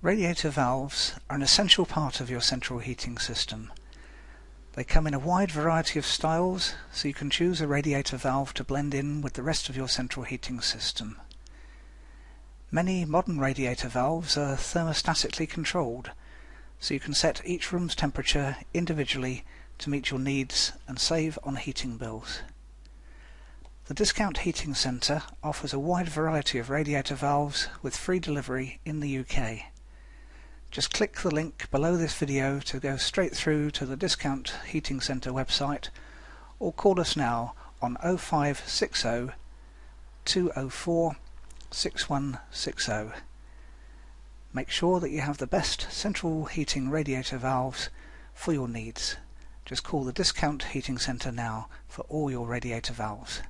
Radiator valves are an essential part of your central heating system. They come in a wide variety of styles, so you can choose a radiator valve to blend in with the rest of your central heating system. Many modern radiator valves are thermostatically controlled, so you can set each room's temperature individually to meet your needs and save on heating bills. The Discount Heating Centre offers a wide variety of radiator valves with free delivery in the UK. Just click the link below this video to go straight through to the Discount Heating Centre website or call us now on 0560 204 6160. Make sure that you have the best central heating radiator valves for your needs. Just call the Discount Heating Centre now for all your radiator valves.